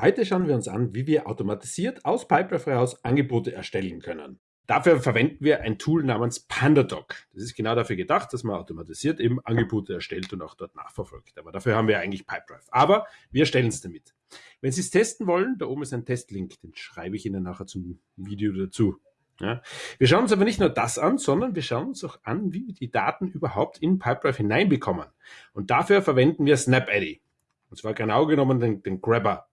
Heute schauen wir uns an, wie wir automatisiert aus Pipedrive heraus Angebote erstellen können. Dafür verwenden wir ein Tool namens PandaDoc. Das ist genau dafür gedacht, dass man automatisiert eben Angebote erstellt und auch dort nachverfolgt. Aber dafür haben wir eigentlich Pipedrive. Aber wir erstellen es damit. Wenn Sie es testen wollen, da oben ist ein Testlink, den schreibe ich Ihnen nachher zum Video dazu. Ja. Wir schauen uns aber nicht nur das an, sondern wir schauen uns auch an, wie wir die Daten überhaupt in Pipedrive hineinbekommen. Und dafür verwenden wir SnapAddy. Und zwar genau genommen den, den Grabber.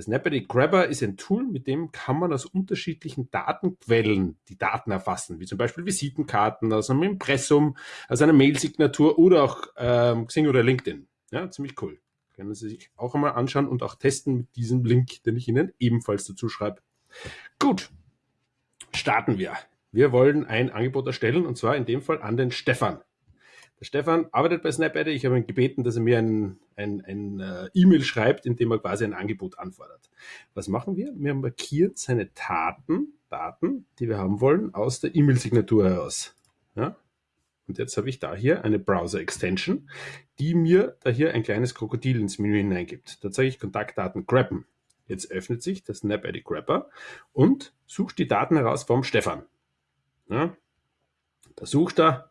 Das Snapity Grabber ist ein Tool, mit dem kann man aus unterschiedlichen Datenquellen die Daten erfassen, wie zum Beispiel Visitenkarten aus einem Impressum, aus einer Mailsignatur oder auch ähm, Xing oder LinkedIn. Ja, ziemlich cool. Können Sie sich auch einmal anschauen und auch testen mit diesem Link, den ich Ihnen ebenfalls dazu schreibe. Gut, starten wir. Wir wollen ein Angebot erstellen und zwar in dem Fall an den Stefan. Der Stefan arbeitet bei SnapAddy. Ich habe ihn gebeten, dass er mir ein, ein, ein uh, E-Mail schreibt, in dem er quasi ein Angebot anfordert. Was machen wir? Wir markieren seine Daten, Daten, die wir haben wollen, aus der E-Mail-Signatur heraus. Ja? Und jetzt habe ich da hier eine Browser-Extension, die mir da hier ein kleines Krokodil ins Menü hineingibt. Da zeige ich Kontaktdaten grabben. Jetzt öffnet sich das SnapAddy Grabber und sucht die Daten heraus vom Stefan. Ja? Da sucht er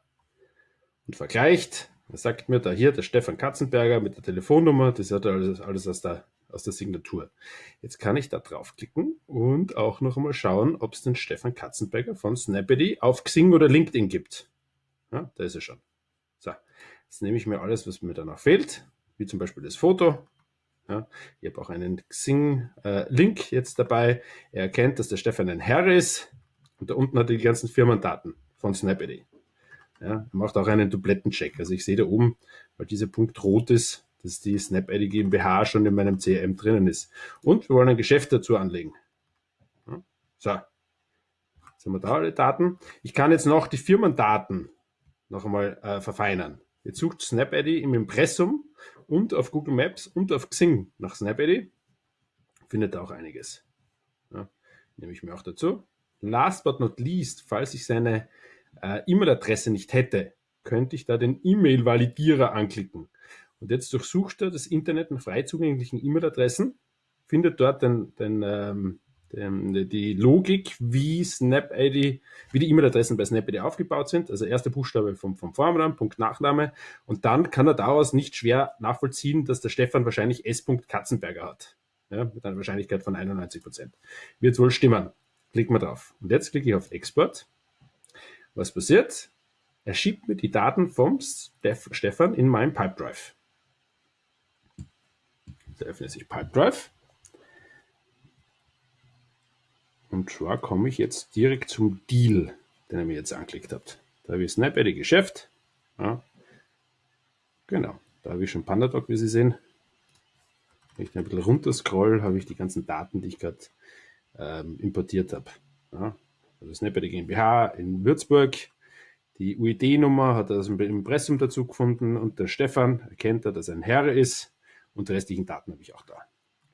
und vergleicht. Er sagt mir da hier der Stefan Katzenberger mit der Telefonnummer, das hat alles, alles aus, der, aus der Signatur. Jetzt kann ich da draufklicken und auch noch einmal schauen, ob es den Stefan Katzenberger von Snappity auf Xing oder LinkedIn gibt. Ja, da ist er schon. So, jetzt nehme ich mir alles, was mir danach fehlt, wie zum Beispiel das Foto. Ja, ich habe auch einen Xing-Link äh, jetzt dabei. Er erkennt, dass der Stefan ein Herr ist und da unten hat er die ganzen Firmendaten von Snappity. Ja, macht auch einen Duplettencheck. Also ich sehe da oben, weil dieser Punkt rot ist, dass die SnapID GmbH schon in meinem CRM drinnen ist. Und wir wollen ein Geschäft dazu anlegen. Ja, so, jetzt haben wir da alle Daten. Ich kann jetzt noch die Firmendaten noch einmal äh, verfeinern. Jetzt sucht SnapID im Impressum und auf Google Maps und auf Xing nach SnapID. Findet auch einiges. Ja, nehme ich mir auch dazu. Last but not least, falls ich seine äh, E-Mail-Adresse nicht hätte, könnte ich da den E-Mail-Validierer anklicken. Und jetzt durchsucht er das Internet nach frei zugänglichen E-Mail-Adressen, findet dort den, den, ähm, den, die Logik, wie SnapID, wie die E-Mail-Adressen bei SnapID aufgebaut sind. Also erster Buchstabe vom, vom Vornamen, Punkt Nachname. Und dann kann er daraus nicht schwer nachvollziehen, dass der Stefan wahrscheinlich S. Katzenberger hat. Ja, mit einer Wahrscheinlichkeit von 91 Prozent. Wird wohl stimmen. Klicken wir drauf. Und jetzt klicke ich auf Export was passiert? Er schiebt mir die Daten vom Stef Stefan in meinen Pipedrive. Da öffnet sich Pipedrive. Und zwar komme ich jetzt direkt zum Deal, den er mir jetzt angeklickt hat. Da habe ich SnapAddy Geschäft. Ja. Genau, da habe ich schon PandaDoc, wie Sie sehen. Wenn ich ein bisschen runter scroll, habe ich die ganzen Daten, die ich gerade ähm, importiert habe. Ja also Snapper GmbH in Würzburg. Die UID-Nummer hat er aus dem Impressum dazu gefunden und der Stefan erkennt er, dass er ein Herr ist und die restlichen Daten habe ich auch da.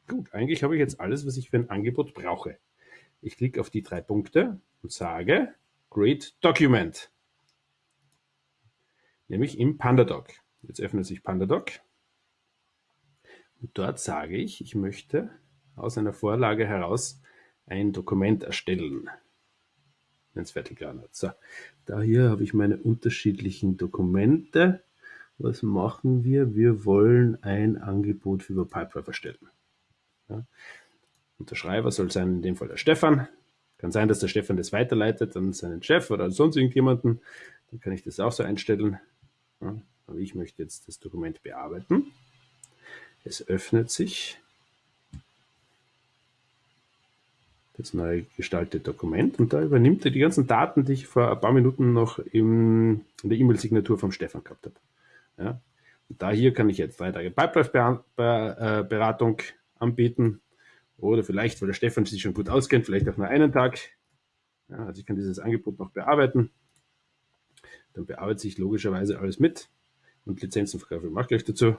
Gut, eigentlich habe ich jetzt alles, was ich für ein Angebot brauche. Ich klicke auf die drei Punkte und sage Create Document. Nämlich im PandaDoc. Jetzt öffnet sich PandaDoc. Und dort sage ich, ich möchte aus einer Vorlage heraus ein Dokument erstellen fertig hat. So, da hier habe ich meine unterschiedlichen Dokumente. Was machen wir? Wir wollen ein Angebot für Pipedrive erstellen. Ja. Unterschreiber soll sein in dem Fall der Stefan. Kann sein, dass der Stefan das weiterleitet an seinen Chef oder sonst irgendjemanden. Dann kann ich das auch so einstellen. Ja. Aber ich möchte jetzt das Dokument bearbeiten. Es öffnet sich das neu gestaltete Dokument und da übernimmt er die ganzen Daten, die ich vor ein paar Minuten noch im, in der E-Mail-Signatur vom Stefan gehabt habe. Ja. Und da hier kann ich jetzt drei Tage Pipedrive-Beratung anbieten oder vielleicht, weil der Stefan sich schon gut auskennt, vielleicht auch nur einen Tag. Ja, also ich kann dieses Angebot noch bearbeiten. Dann bearbeite ich logischerweise alles mit und Lizenzen verkaufe ich auch gleich dazu.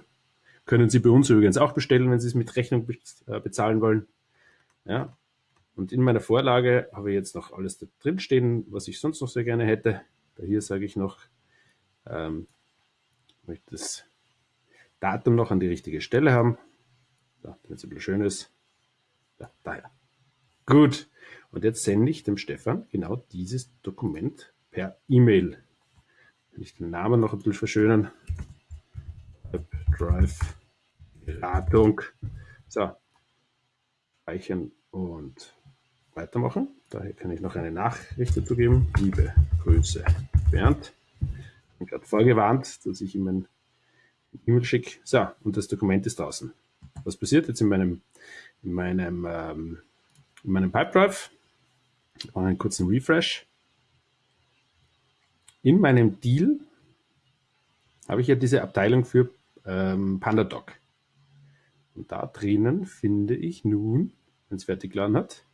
Können Sie bei uns übrigens auch bestellen, wenn Sie es mit Rechnung äh, bezahlen wollen. Ja, und in meiner Vorlage habe ich jetzt noch alles da drin stehen, was ich sonst noch sehr gerne hätte. Da hier sage ich noch, ähm, möchte das Datum noch an die richtige Stelle haben. Da, damit es ein bisschen schön ist. Ja, daher. Gut. Und jetzt sende ich dem Stefan genau dieses Dokument per E-Mail. Wenn ich den Namen noch ein bisschen verschönern. Drive Beratung. So. Speichern und weitermachen. Daher kann ich noch eine Nachricht dazu geben. Liebe Grüße, Bernd. Ich bin gerade vorgewarnt, dass ich ihm ein E-Mail schicke. So, und das Dokument ist draußen. Was passiert jetzt in meinem, in meinem, ähm, in meinem Pipedrive? Ich mache einen kurzen Refresh. In meinem Deal habe ich ja diese Abteilung für ähm, PandaDoc. Und da drinnen finde ich nun, wenn es fertig geladen hat,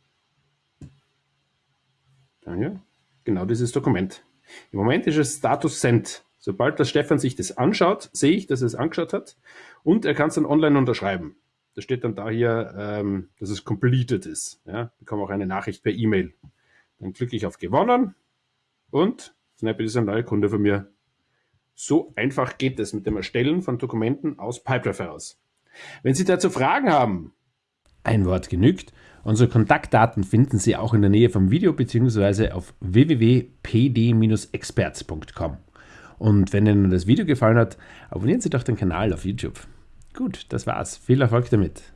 Danke. Genau dieses Dokument. Im Moment ist es Status Send. Sobald der Stefan sich das anschaut, sehe ich, dass er es angeschaut hat und er kann es dann online unterschreiben. Da steht dann da hier, ähm, dass es completed ist. Ja, bekomme auch eine Nachricht per E-Mail. Dann klicke ich auf Gewonnen und Snapit ist ein neuer Kunde von mir. So einfach geht es mit dem Erstellen von Dokumenten aus Pipedrive heraus. Wenn Sie dazu Fragen haben, ein Wort genügt. Unsere Kontaktdaten finden Sie auch in der Nähe vom Video bzw. auf www.pd-experts.com. Und wenn Ihnen das Video gefallen hat, abonnieren Sie doch den Kanal auf YouTube. Gut, das war's. Viel Erfolg damit.